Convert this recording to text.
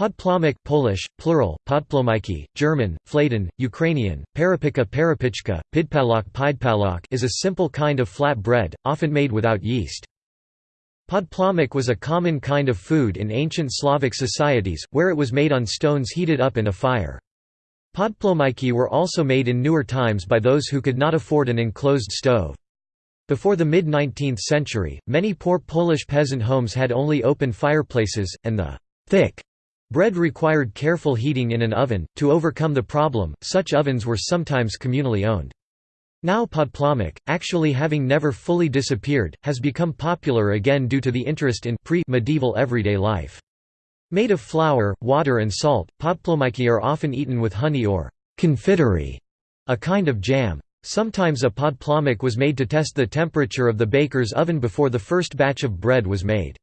Podplomek Polish, plural, podplomiki, German, fladen, Ukrainian, parapika parapichka, pidpalok pidpalok is a simple kind of flat bread, often made without yeast. Podplomek was a common kind of food in ancient Slavic societies, where it was made on stones heated up in a fire. Podplomiki were also made in newer times by those who could not afford an enclosed stove. Before the mid-19th century, many poor Polish peasant homes had only open fireplaces, and the thick Bread required careful heating in an oven. To overcome the problem, such ovens were sometimes communally owned. Now podplomek, actually having never fully disappeared, has become popular again due to the interest in pre-medieval everyday life. Made of flour, water and salt, podplomiki are often eaten with honey or confiterie, a kind of jam. Sometimes a podplomek was made to test the temperature of the baker's oven before the first batch of bread was made.